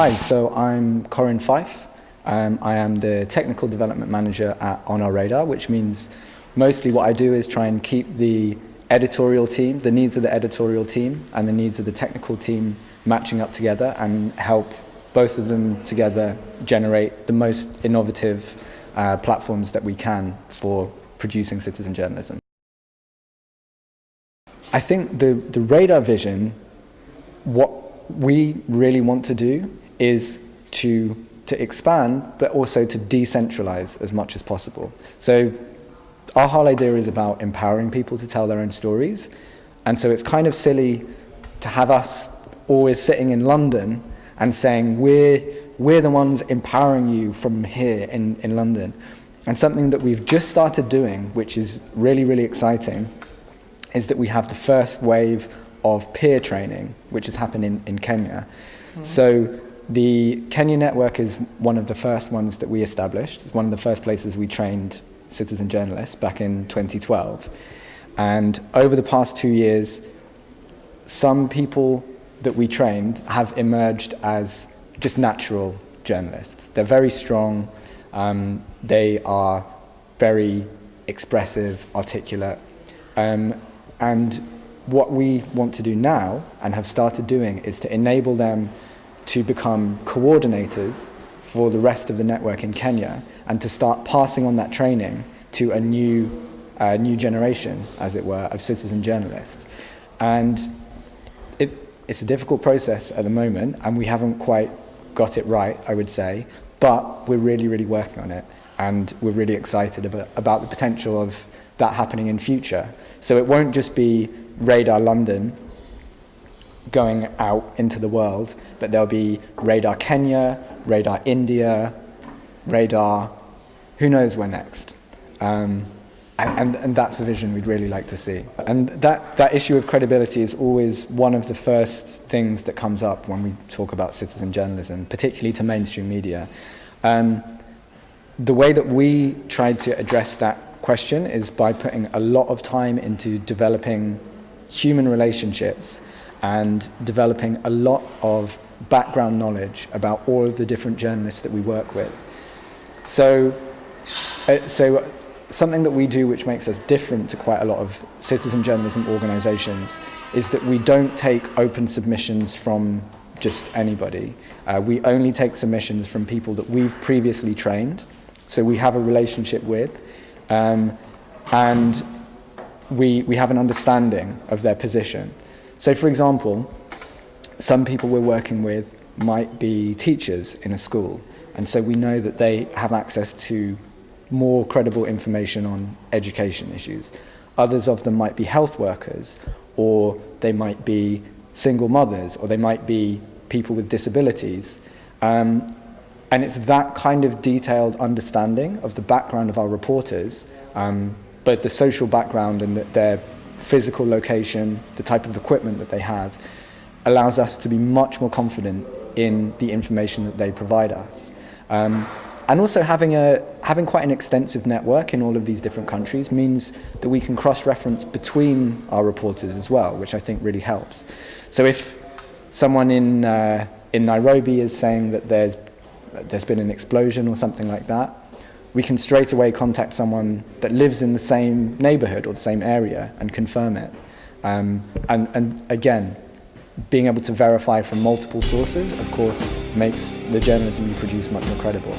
Hi, so I'm Corin Fife. Um, I am the Technical Development Manager at On Our Radar, which means mostly what I do is try and keep the editorial team, the needs of the editorial team and the needs of the technical team matching up together and help both of them together generate the most innovative uh, platforms that we can for producing citizen journalism. I think the, the radar vision, what we really want to do is to, to expand, but also to decentralize as much as possible. So our whole idea is about empowering people to tell their own stories. And so it's kind of silly to have us always sitting in London and saying, we're, we're the ones empowering you from here in, in London. And something that we've just started doing, which is really, really exciting, is that we have the first wave of peer training, which has happened in, in Kenya. Mm. So the Kenya network is one of the first ones that we established. It's one of the first places we trained citizen journalists back in 2012. And over the past two years, some people that we trained have emerged as just natural journalists. They're very strong, um, they are very expressive, articulate, um, and what we want to do now and have started doing is to enable them to become coordinators for the rest of the network in Kenya and to start passing on that training to a new, uh, new generation, as it were, of citizen journalists. And it, it's a difficult process at the moment and we haven't quite got it right, I would say, but we're really, really working on it and we're really excited about, about the potential of that happening in future. So it won't just be Radar London going out into the world, but there'll be Radar Kenya, Radar India, Radar, who knows where next. Um, and, and that's a vision we'd really like to see. And that, that issue of credibility is always one of the first things that comes up when we talk about citizen journalism, particularly to mainstream media. Um, the way that we tried to address that question is by putting a lot of time into developing human relationships and developing a lot of background knowledge about all of the different journalists that we work with. So, uh, so something that we do which makes us different to quite a lot of citizen journalism organisations is that we don't take open submissions from just anybody. Uh, we only take submissions from people that we've previously trained, so we have a relationship with, um, and we, we have an understanding of their position. So for example, some people we're working with might be teachers in a school, and so we know that they have access to more credible information on education issues. Others of them might be health workers, or they might be single mothers, or they might be people with disabilities. Um, and it's that kind of detailed understanding of the background of our reporters, um, both the social background and the, their physical location, the type of equipment that they have, allows us to be much more confident in the information that they provide us. Um, and also having, a, having quite an extensive network in all of these different countries means that we can cross-reference between our reporters as well, which I think really helps. So if someone in, uh, in Nairobi is saying that there's, there's been an explosion or something like that, we can straight away contact someone that lives in the same neighborhood or the same area and confirm it. Um, and, and again, being able to verify from multiple sources, of course, makes the journalism you produce much more credible.